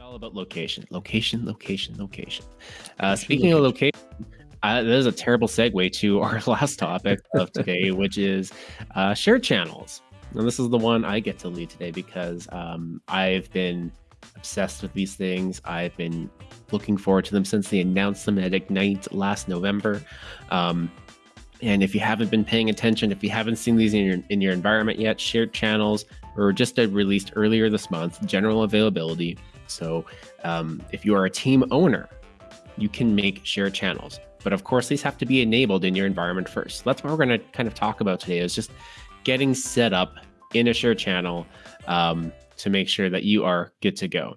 all about location, location, location, location. Uh, speaking of location, uh, that is a terrible segue to our last topic of today, which is uh, shared channels. And this is the one I get to lead today because um, I've been obsessed with these things. I've been looking forward to them since they announced them at Ignite last November. Um, and if you haven't been paying attention, if you haven't seen these in your in your environment yet, shared channels were just released earlier this month, general availability. So um, if you are a team owner, you can make shared channels. But of course, these have to be enabled in your environment first. That's what we're going to kind of talk about today is just getting set up in a shared channel um, to make sure that you are good to go.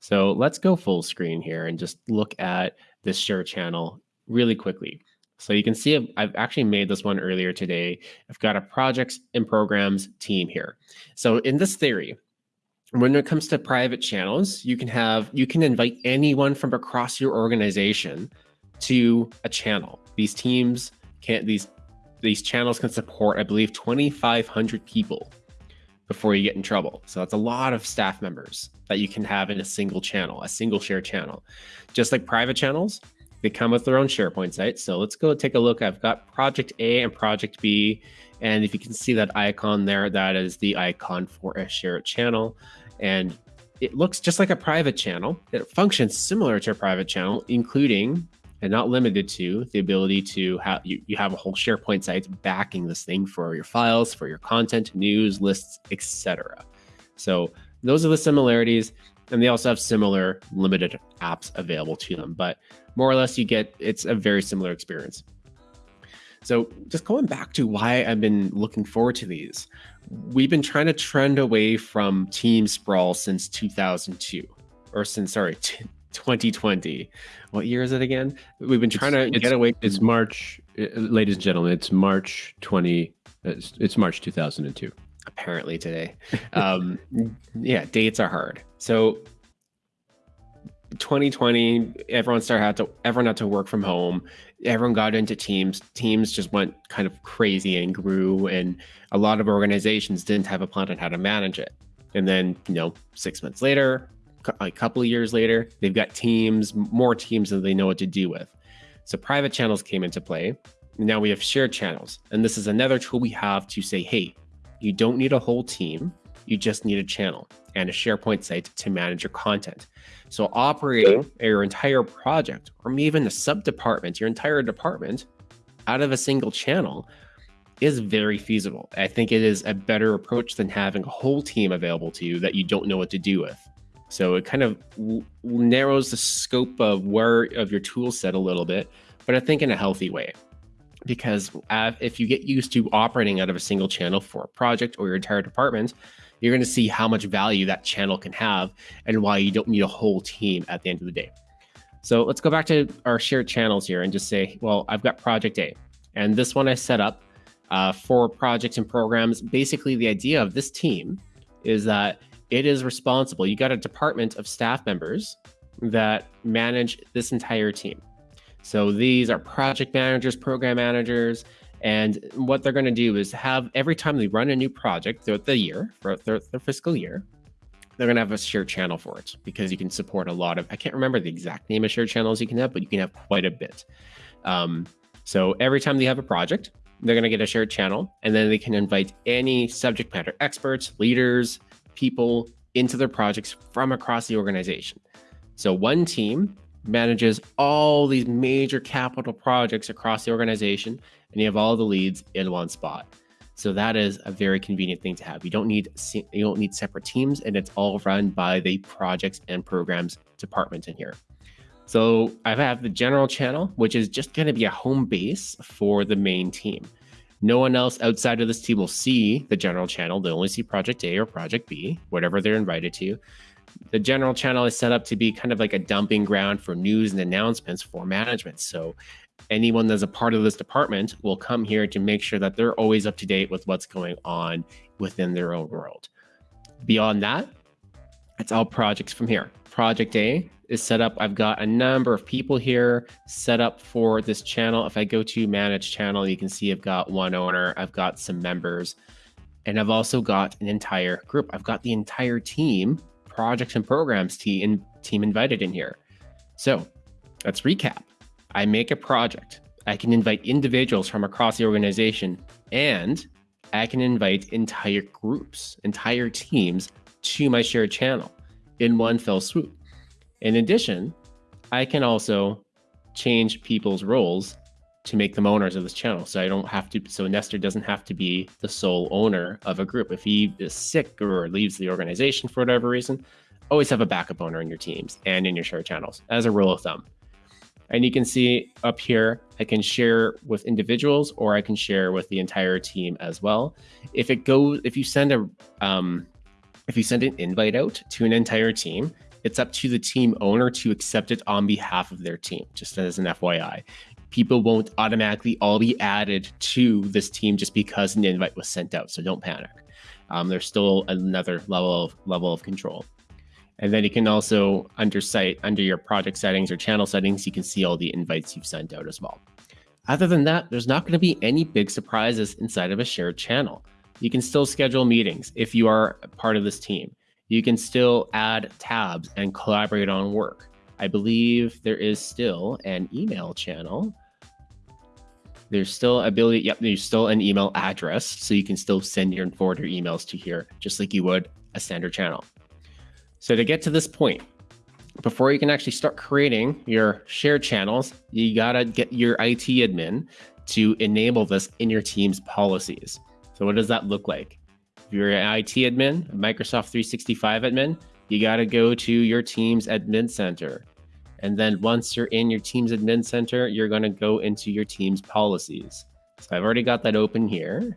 So let's go full screen here and just look at this share channel really quickly. So you can see I've actually made this one earlier today. I've got a projects and programs team here. So in this theory, when it comes to private channels, you can have you can invite anyone from across your organization to a channel. These teams can't these these channels can support, I believe, 2,500 people before you get in trouble. So that's a lot of staff members that you can have in a single channel, a single share channel. Just like private channels, they come with their own SharePoint site. So let's go take a look. I've got project A and project B. And if you can see that icon there, that is the icon for a shared channel. And it looks just like a private channel. It functions similar to a private channel, including and not limited to the ability to have you, you have a whole SharePoint site backing this thing for your files, for your content, news, lists, etc. So those are the similarities. And they also have similar limited apps available to them, but more or less you get it's a very similar experience. So just going back to why I've been looking forward to these, we've been trying to trend away from team sprawl since 2002 or since sorry 2020 what year is it again? We've been trying it's, to get away it's march uh, ladies and gentlemen it's march 20 it's, it's march 2002 apparently today. Um yeah dates are hard. So 2020 everyone started had to everyone had to work from home everyone got into teams teams just went kind of crazy and grew and a lot of organizations didn't have a plan on how to manage it and then you know six months later a couple of years later, they've got teams, more teams than they know what to do with. So private channels came into play. Now we have shared channels. And this is another tool we have to say, hey, you don't need a whole team. You just need a channel and a SharePoint site to manage your content. So operating your entire project or even a sub department, your entire department out of a single channel is very feasible. I think it is a better approach than having a whole team available to you that you don't know what to do with. So it kind of narrows the scope of where of your tool set a little bit, but I think in a healthy way. Because uh, if you get used to operating out of a single channel for a project or your entire department, you're going to see how much value that channel can have and why you don't need a whole team at the end of the day. So let's go back to our shared channels here and just say, well, I've got project A and this one I set up uh, for projects and programs. Basically, the idea of this team is that it is responsible. You got a department of staff members that manage this entire team. So these are project managers, program managers, and what they're going to do is have every time they run a new project throughout the year, throughout their, their fiscal year, they're going to have a shared channel for it because you can support a lot of, I can't remember the exact name of shared channels you can have, but you can have quite a bit. Um, so every time they have a project, they're going to get a shared channel and then they can invite any subject matter experts, leaders, people into their projects from across the organization. So one team manages all these major capital projects across the organization, and you have all the leads in one spot. So that is a very convenient thing to have. You don't need you don't need separate teams, and it's all run by the projects and programs department in here. So I have the general channel, which is just going to be a home base for the main team. No one else outside of this team will see the general channel. They only see Project A or Project B, whatever they're invited to. The general channel is set up to be kind of like a dumping ground for news and announcements for management. So anyone that's a part of this department will come here to make sure that they're always up to date with what's going on within their own world. Beyond that, it's all projects from here. Project A is set up. I've got a number of people here set up for this channel. If I go to manage channel, you can see I've got one owner, I've got some members, and I've also got an entire group. I've got the entire team projects and programs team, team invited in here. So let's recap. I make a project. I can invite individuals from across the organization and I can invite entire groups, entire teams to my shared channel in one fell swoop. In addition, I can also change people's roles to make them owners of this channel. So I don't have to, so Nestor doesn't have to be the sole owner of a group. If he is sick or leaves the organization for whatever reason, always have a backup owner in your teams and in your share channels as a rule of thumb. And you can see up here, I can share with individuals or I can share with the entire team as well. If it goes, if you send a, um, if you send an invite out to an entire team, it's up to the team owner to accept it on behalf of their team, just as an FYI. People won't automatically all be added to this team just because an invite was sent out. So don't panic. Um, there's still another level of level of control. And then you can also under site under your project settings or channel settings, you can see all the invites you've sent out as well. Other than that, there's not going to be any big surprises inside of a shared channel. You can still schedule meetings if you are part of this team. You can still add tabs and collaborate on work. I believe there is still an email channel. There's still ability, yep, there's still an email address. So you can still send your and forward your emails to here, just like you would a standard channel. So to get to this point, before you can actually start creating your shared channels, you gotta get your IT admin to enable this in your team's policies. So what does that look like? If you're an IT admin, Microsoft 365 admin, you gotta go to your team's admin center. And then once you're in your team's admin center, you're gonna go into your team's policies. So I've already got that open here.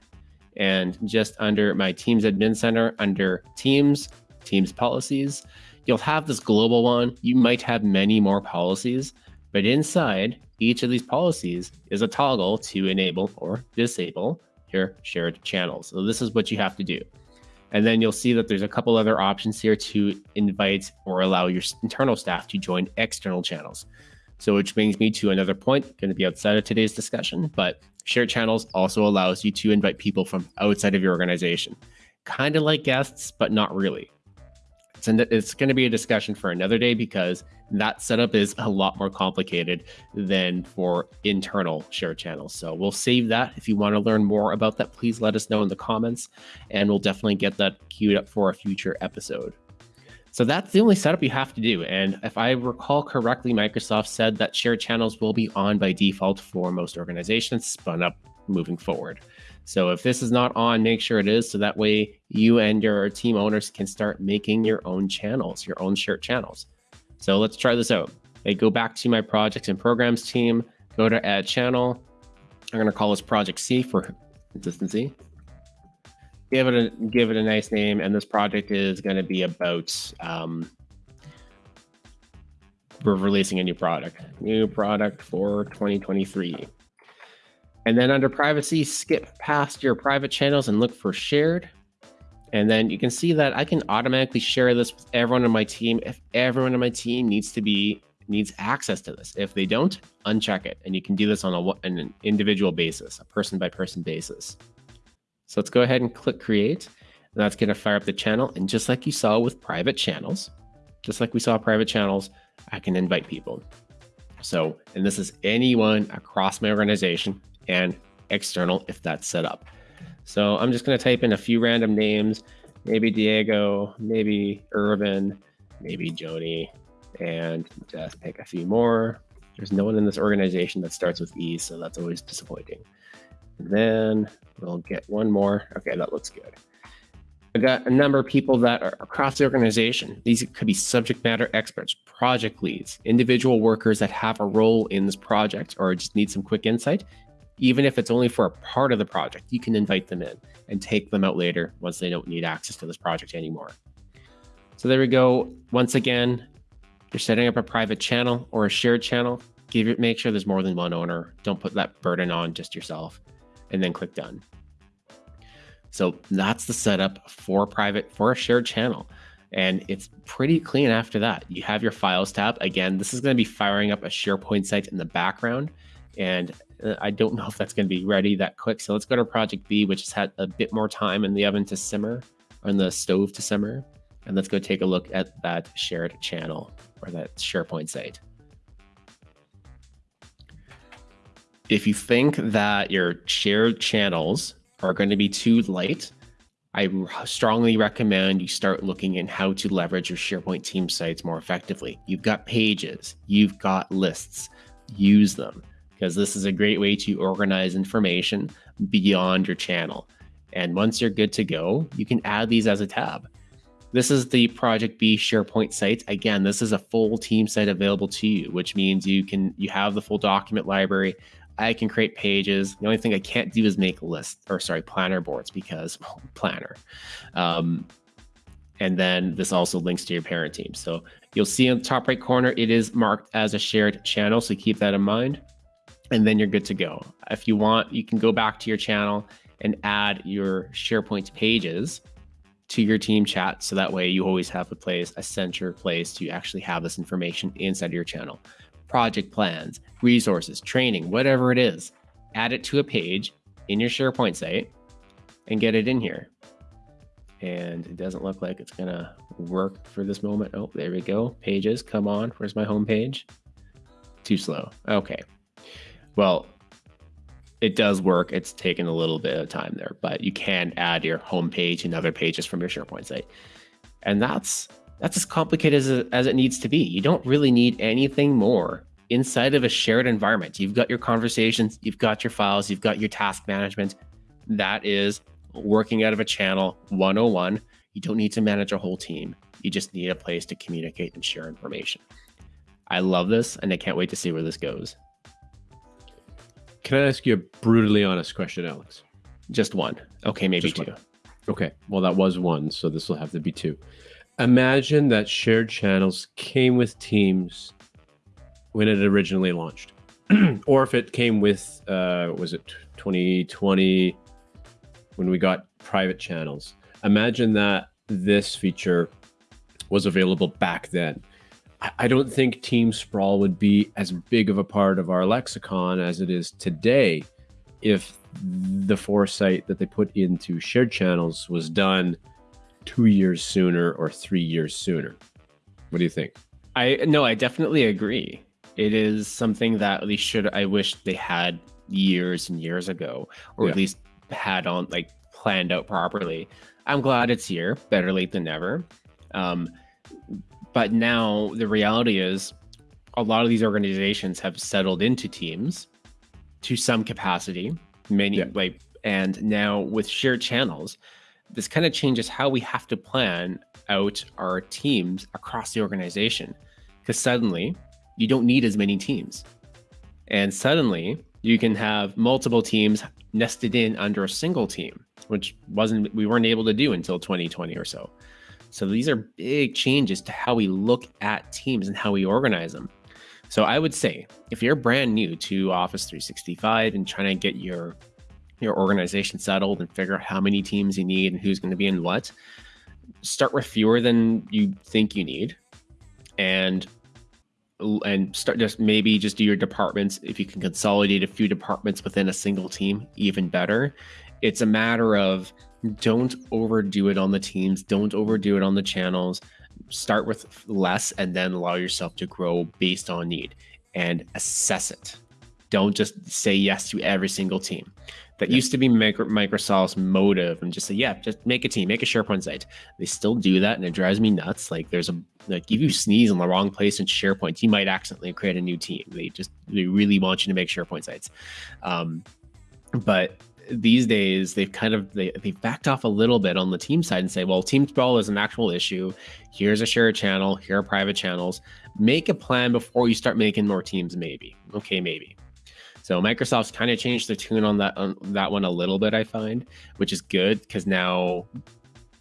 And just under my team's admin center, under teams, teams policies. You'll have this global one. You might have many more policies, but inside each of these policies is a toggle to enable or disable your shared channels. So this is what you have to do. And then you'll see that there's a couple other options here to invite or allow your internal staff to join external channels. So which brings me to another point, going to be outside of today's discussion, but shared channels also allows you to invite people from outside of your organization. Kind of like guests, but not really. It's, an, it's going to be a discussion for another day because that setup is a lot more complicated than for internal share channels. So we'll save that. If you want to learn more about that, please let us know in the comments and we'll definitely get that queued up for a future episode. So that's the only setup you have to do. And if I recall correctly, Microsoft said that share channels will be on by default for most organizations spun up moving forward. So if this is not on, make sure it is so that way you and your team owners can start making your own channels, your own shared channels. So let's try this out. I go back to my projects and programs team, go to add channel. I'm going to call this project C for consistency. Give it a give it a nice name, and this project is going to be about um, we're releasing a new product, new product for 2023. And then under privacy, skip past your private channels and look for shared. And then you can see that I can automatically share this with everyone on my team if everyone on my team needs to be needs access to this. If they don't, uncheck it. And you can do this on, a, an individual basis, a person by person basis. So let's go ahead and click create. And that's going to fire up the channel. And just like you saw with private channels, just like we saw private channels, I can invite people. So, and this is anyone across my organization and external if that's set up. So I'm just going to type in a few random names, maybe Diego, maybe Irvin, maybe Joni, and just pick a few more. There's no one in this organization that starts with E, so that's always disappointing. Then we'll get one more. Okay, that looks good. I got a number of people that are across the organization. These could be subject matter experts, project leads, individual workers that have a role in this project or just need some quick insight even if it's only for a part of the project, you can invite them in and take them out later once they don't need access to this project anymore. So there we go. Once again, you're setting up a private channel or a shared channel. Give it, make sure there's more than one owner. Don't put that burden on just yourself and then click done. So that's the setup for private for a shared channel. And it's pretty clean after that. You have your files tab. Again, this is going to be firing up a SharePoint site in the background. And uh, I don't know if that's going to be ready that quick. So let's go to project B, which has had a bit more time in the oven to simmer, or in the stove to simmer. And let's go take a look at that shared channel or that SharePoint site. If you think that your shared channels are going to be too light, I strongly recommend you start looking at how to leverage your SharePoint team sites more effectively. You've got pages, you've got lists, use them because this is a great way to organize information beyond your channel. And once you're good to go, you can add these as a tab. This is the Project B SharePoint site. Again, this is a full team site available to you, which means you can you have the full document library. I can create pages. The only thing I can't do is make lists or sorry, planner boards because well, planner. Um, and then this also links to your parent team. So you'll see in the top right corner, it is marked as a shared channel. So keep that in mind and then you're good to go. If you want, you can go back to your channel and add your SharePoint pages to your team chat. So that way you always have a place, a center place to actually have this information inside of your channel. Project plans, resources, training, whatever it is, add it to a page in your SharePoint site and get it in here. And it doesn't look like it's gonna work for this moment. Oh, there we go. Pages, come on. Where's my home page? Too slow. Okay. Well, it does work. It's taken a little bit of time there, but you can add your home page and other pages from your SharePoint site. And that's that's as complicated as it, as it needs to be. You don't really need anything more inside of a shared environment. You've got your conversations, you've got your files, you've got your task management. That is working out of a channel 101. You don't need to manage a whole team. You just need a place to communicate and share information. I love this and I can't wait to see where this goes. Can I ask you a brutally honest question, Alex? Just one. Okay, maybe Just two. One. Okay. Well, that was one, so this will have to be two. Imagine that shared channels came with Teams when it originally launched, or if it came with, uh, was it 2020 when we got private channels? Imagine that this feature was available back then. I don't think team sprawl would be as big of a part of our lexicon as it is today if the foresight that they put into shared channels was done two years sooner or three years sooner. What do you think? I no, I definitely agree. It is something that they should I wish they had years and years ago, or yeah. at least had on like planned out properly. I'm glad it's here. Better late than never. Um, but now the reality is a lot of these organizations have settled into teams to some capacity, many yeah. like and now with shared channels, this kind of changes how we have to plan out our teams across the organization. Because suddenly you don't need as many teams. And suddenly you can have multiple teams nested in under a single team, which wasn't we weren't able to do until 2020 or so. So these are big changes to how we look at teams and how we organize them. So I would say if you're brand new to Office 365 and trying to get your your organization settled and figure out how many teams you need and who's going to be in what, start with fewer than you think you need and and start just maybe just do your departments if you can consolidate a few departments within a single team even better it's a matter of don't overdo it on the teams don't overdo it on the channels. Start with less and then allow yourself to grow based on need and assess it. Don't just say yes to every single team. That yeah. used to be microsoft's motive and just say yeah just make a team make a sharepoint site. They still do that and it drives me nuts. Like there's a like if you sneeze in the wrong place in sharepoint you might accidentally create a new team. They just they really want you to make sharepoint sites. Um, but these days they've kind of they, they've backed off a little bit on the team side and say well team sprawl is an actual issue here's a shared channel here are private channels make a plan before you start making more teams maybe okay maybe so microsoft's kind of changed the tune on that on that one a little bit i find which is good because now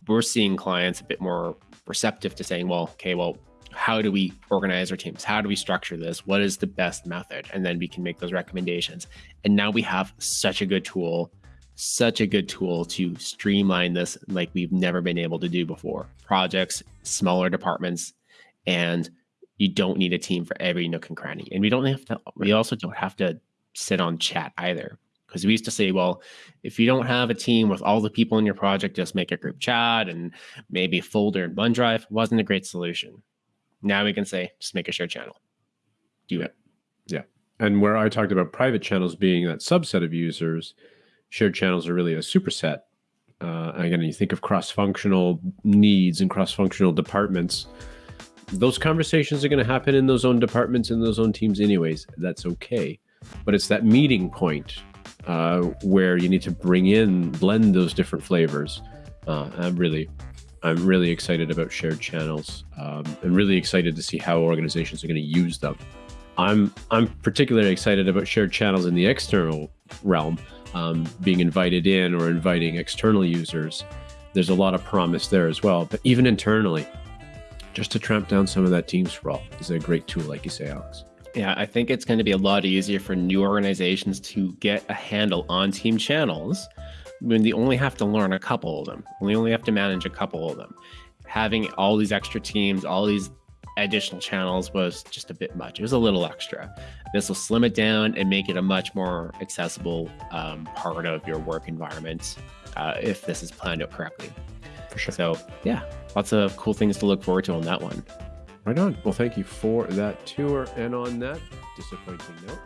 we're seeing clients a bit more receptive to saying well okay well how do we organize our teams? How do we structure this? What is the best method? And then we can make those recommendations. And now we have such a good tool such a good tool to streamline this like we've never been able to do before. Projects, smaller departments, and you don't need a team for every nook and cranny. And we don't have to, we also don't have to sit on chat either. Because we used to say, well, if you don't have a team with all the people in your project, just make a group chat and maybe a folder in OneDrive wasn't a great solution. Now we can say, just make a shared channel. Do it. Yeah. And where I talked about private channels being that subset of users, shared channels are really a superset. Uh, again, you think of cross-functional needs and cross-functional departments. Those conversations are going to happen in those own departments and those own teams, anyways. That's okay, but it's that meeting point uh, where you need to bring in, blend those different flavors. Uh, I'm really, I'm really excited about shared channels. Um, and really excited to see how organizations are going to use them. I'm, I'm particularly excited about shared channels in the external realm um, being invited in or inviting external users. There's a lot of promise there as well. But even internally, just to tramp down some of that team sprawl is a great tool, like you say, Alex. Yeah, I think it's going to be a lot easier for new organizations to get a handle on team channels when they only have to learn a couple of them. We only have to manage a couple of them. Having all these extra teams, all these additional channels was just a bit much. It was a little extra. This will slim it down and make it a much more accessible um, part of your work environment uh, if this is planned out correctly. For sure. So yeah, lots of cool things to look forward to on that one. Right on. Well, thank you for that tour. And on that disappointing note,